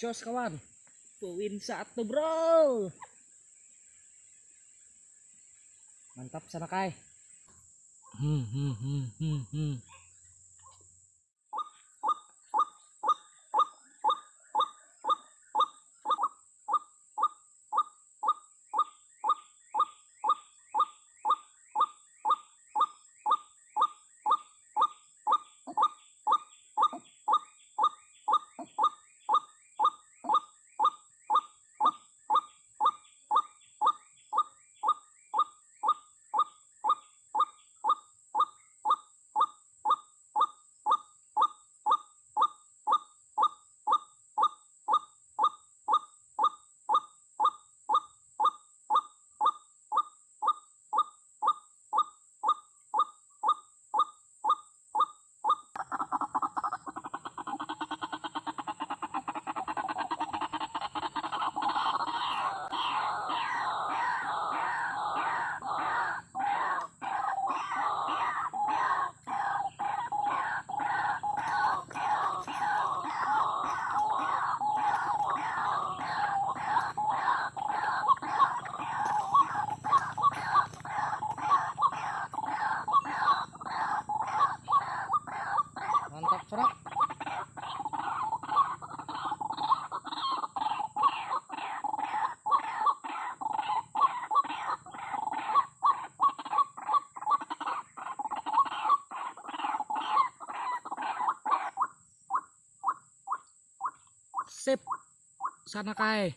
jos kawan. Poin satu bro. Mantap sana kai hmm, hmm, hmm, hmm, hmm. mantap serak sip sana kai